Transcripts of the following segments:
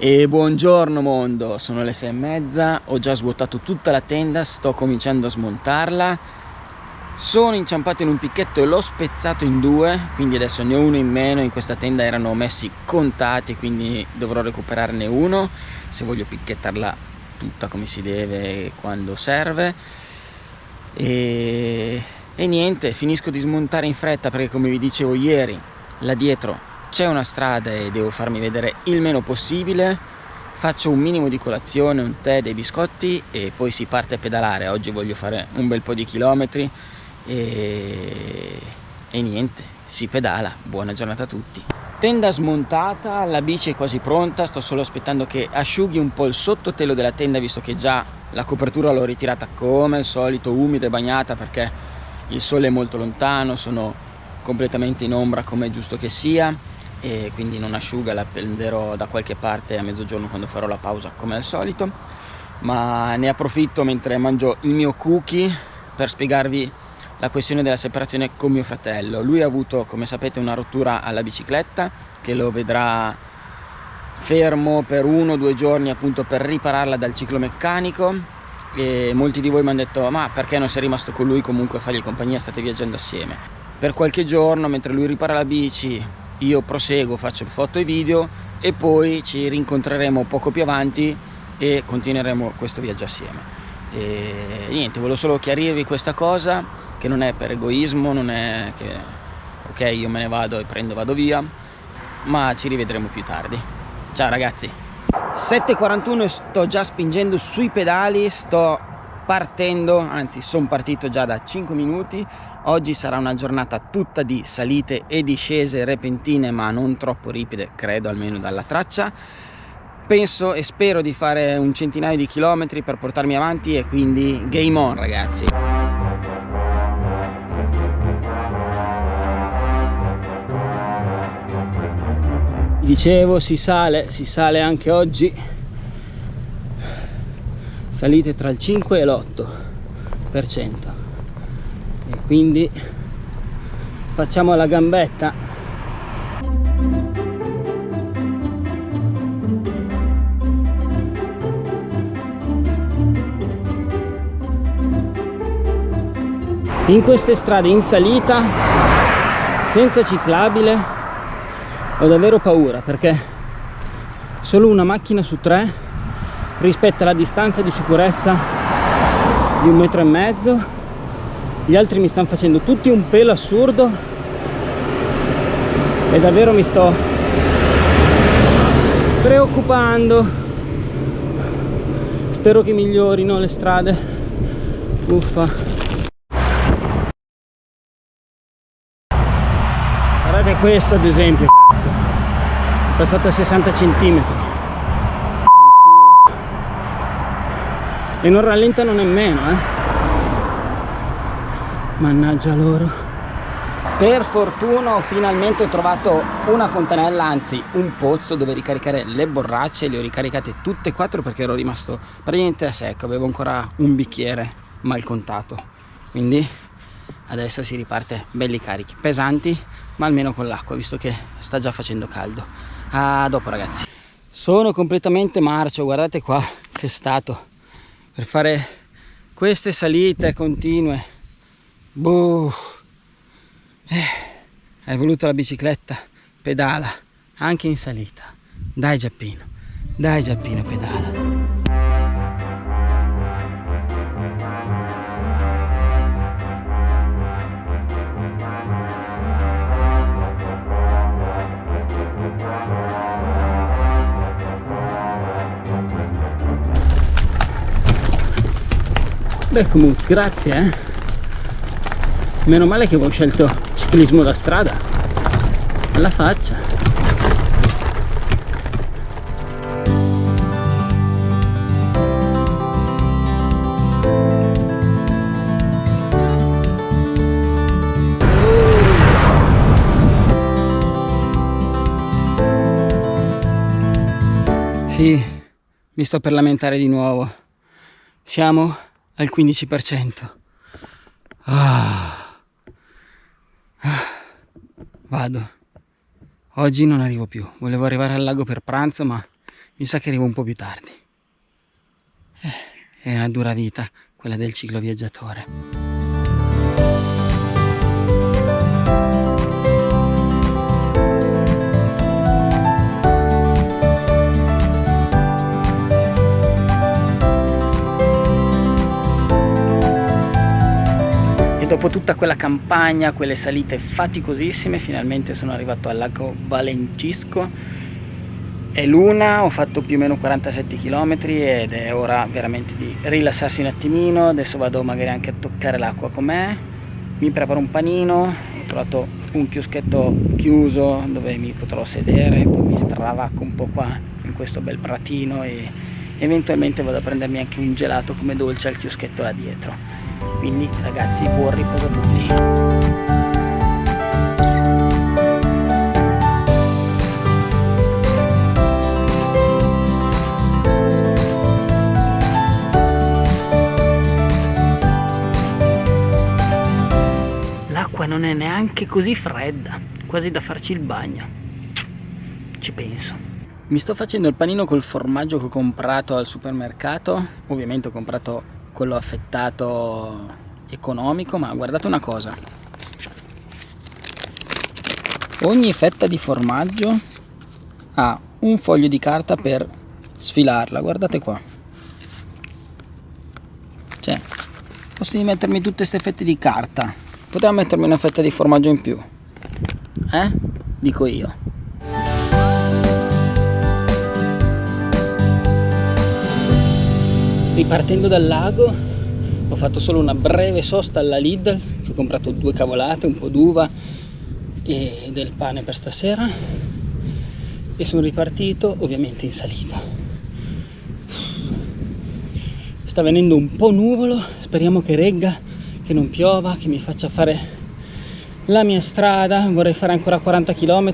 E buongiorno mondo, sono le sei e mezza, ho già svuotato tutta la tenda, sto cominciando a smontarla. Sono inciampato in un picchetto e l'ho spezzato in due, quindi adesso ne ho uno in meno. In questa tenda erano messi contati, quindi dovrò recuperarne uno Se voglio picchettarla tutta come si deve quando serve. E, e niente, finisco di smontare in fretta perché come vi dicevo ieri Là dietro c'è una strada e devo farmi vedere il meno possibile. Faccio un minimo di colazione, un tè, dei biscotti e poi si parte a pedalare. Oggi voglio fare un bel po' di chilometri e, e niente, si pedala. Buona giornata a tutti. Tenda smontata, la bici è quasi pronta. Sto solo aspettando che asciughi un po' il sottotelo della tenda visto che già la copertura l'ho ritirata come al solito umida e bagnata perché il sole è molto lontano sono completamente in ombra come è giusto che sia e quindi non asciuga, la prenderò da qualche parte a mezzogiorno quando farò la pausa come al solito. Ma ne approfitto mentre mangio il mio cookie per spiegarvi la questione della separazione con mio fratello. Lui ha avuto come sapete una rottura alla bicicletta che lo vedrà fermo per uno o due giorni appunto per ripararla dal ciclo meccanico e molti di voi mi hanno detto ma perché non sei rimasto con lui comunque a fargli compagnia state viaggiando assieme? Per qualche giorno mentre lui ripara la bici io proseguo faccio foto e video e poi ci rincontreremo poco più avanti e continueremo questo viaggio assieme. E niente volevo solo chiarirvi questa cosa che non è per egoismo non è che ok io me ne vado e prendo vado via ma ci rivedremo più tardi. Ciao ragazzi. 7.41 sto già spingendo sui pedali sto partendo anzi sono partito già da 5 minuti. Oggi sarà una giornata tutta di salite e discese repentine ma non troppo ripide credo almeno dalla traccia. Penso e spero di fare un centinaio di chilometri per portarmi avanti e quindi game on ragazzi. Dicevo si sale si sale anche oggi salite tra il 5 e l'8 per cento. E quindi facciamo la gambetta. In queste strade in salita senza ciclabile ho davvero paura perché solo una macchina su tre rispetta la distanza di sicurezza di un metro e mezzo. Gli altri mi stanno facendo tutti un pelo assurdo. E davvero mi sto preoccupando. Spero che migliorino le strade. Uffa. Guardate questo ad esempio cazzo. È passato a 60 centimetri e non rallentano nemmeno eh. Mannaggia loro. Per fortuna ho finalmente trovato una fontanella anzi un pozzo dove ricaricare le borracce. Le ho ricaricate tutte e quattro perché ero rimasto praticamente a secco. Avevo ancora un bicchiere mal contato. Quindi adesso si riparte belli carichi pesanti ma almeno con l'acqua visto che sta già facendo caldo. A dopo ragazzi. Sono completamente marcio guardate qua che stato per fare queste salite continue. Boh. eh, hai voluto la bicicletta pedala anche in salita. Dai Giappino dai Giappino pedala Beh comunque grazie eh. Meno male che avevo scelto ciclismo da strada. Alla faccia. Sì, mi sto per lamentare di nuovo. Siamo al 15%. Ah. Ah. Vado. Oggi non arrivo più. Volevo arrivare al lago per pranzo, ma mi sa che arrivo un po' più tardi. Eh, è una dura vita quella del cicloviaggiatore. Dopo tutta quella campagna, quelle salite faticosissime, finalmente sono arrivato al lago Valencisco. È l'una, ho fatto più o meno 47 km ed è ora veramente di rilassarsi un attimino. Adesso vado magari anche a toccare l'acqua com'è. Mi preparo un panino, ho trovato un chioschetto chiuso dove mi potrò sedere, poi mi stravacco un po' qua in questo bel pratino e eventualmente vado a prendermi anche un gelato come dolce al chioschetto là dietro. Quindi ragazzi buon riposo a tutti. Non è neanche così fredda quasi da farci il bagno. Ci penso mi sto facendo il panino col formaggio che ho comprato al supermercato. Ovviamente ho comprato quello affettato economico ma guardate una cosa. Ogni fetta di formaggio ha un foglio di carta per sfilarla. Guardate qua. Cioè posto di mettermi tutte queste fette di carta? Potevo mettermi una fetta di formaggio in più. Eh? dico io ripartendo dal lago ho fatto solo una breve sosta alla Lidl. Ho comprato due cavolate, un po' d'uva e del pane per stasera. E sono ripartito ovviamente in salita. Sta venendo un po' nuvolo. Speriamo che regga che non piova che mi faccia fare la mia strada. Vorrei fare ancora 40 km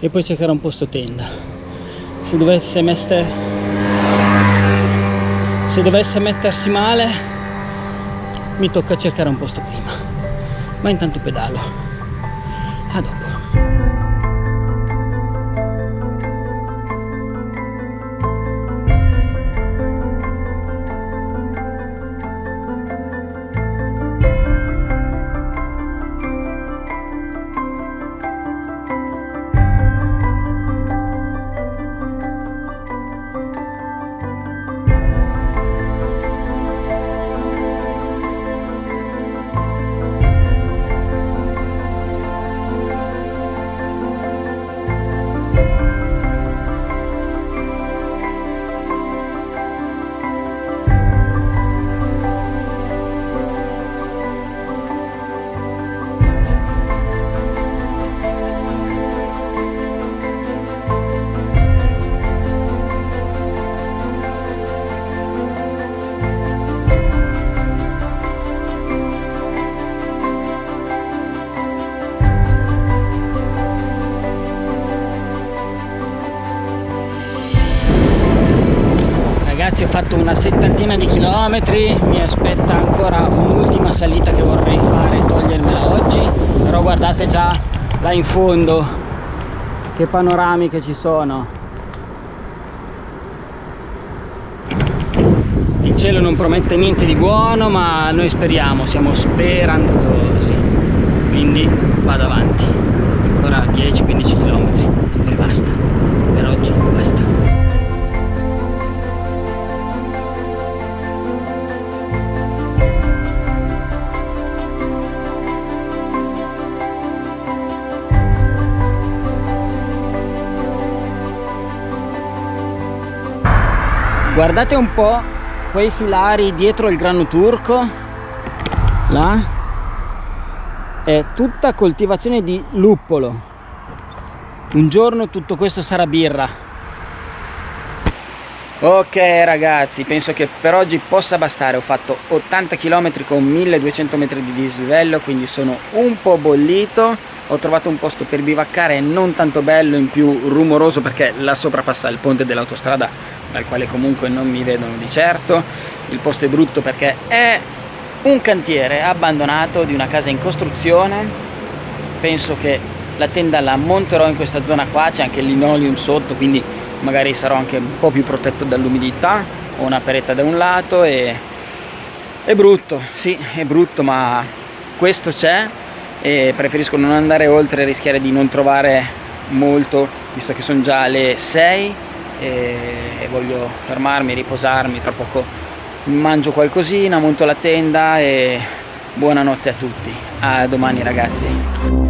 e poi cercare un posto tenda. Se dovesse mettere se dovesse mettersi male mi tocca cercare un posto prima. Ma intanto pedalo. A dopo ragazzi ho fatto una settantina di chilometri mi aspetta ancora un'ultima salita che vorrei fare togliermela oggi però guardate già là in fondo che panorami che ci sono. Il cielo non promette niente di buono ma noi speriamo siamo speranzosi. Quindi vado avanti. Ancora 10-15 km e basta guardate un po' quei filari dietro il grano turco. Là. È tutta coltivazione di luppolo. Un giorno tutto questo sarà birra ok ragazzi penso che per oggi possa bastare. Ho fatto 80 km con 1200 metri di dislivello quindi sono un po' bollito. Ho trovato un posto per bivaccare non tanto bello in più rumoroso perché là sopra passa il ponte dell'autostrada dal quale comunque non mi vedono di certo. Il posto è brutto perché è un cantiere abbandonato di una casa in costruzione. Penso che la tenda la monterò in questa zona qua c'è anche il linoleum sotto quindi magari sarò anche un po' più protetto dall'umidità ho una peretta da un lato e è brutto sì è brutto ma questo c'è e preferisco non andare oltre e rischiare di non trovare molto visto che sono già le 6 e voglio fermarmi, riposarmi tra poco mangio qualcosina, monto la tenda e buonanotte a tutti. A domani ragazzi